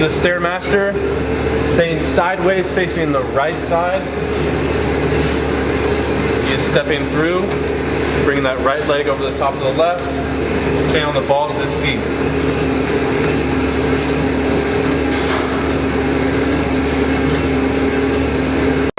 the Stairmaster, staying sideways facing the right side. Just is stepping through, bringing that right leg over the top of the left, staying on the ball.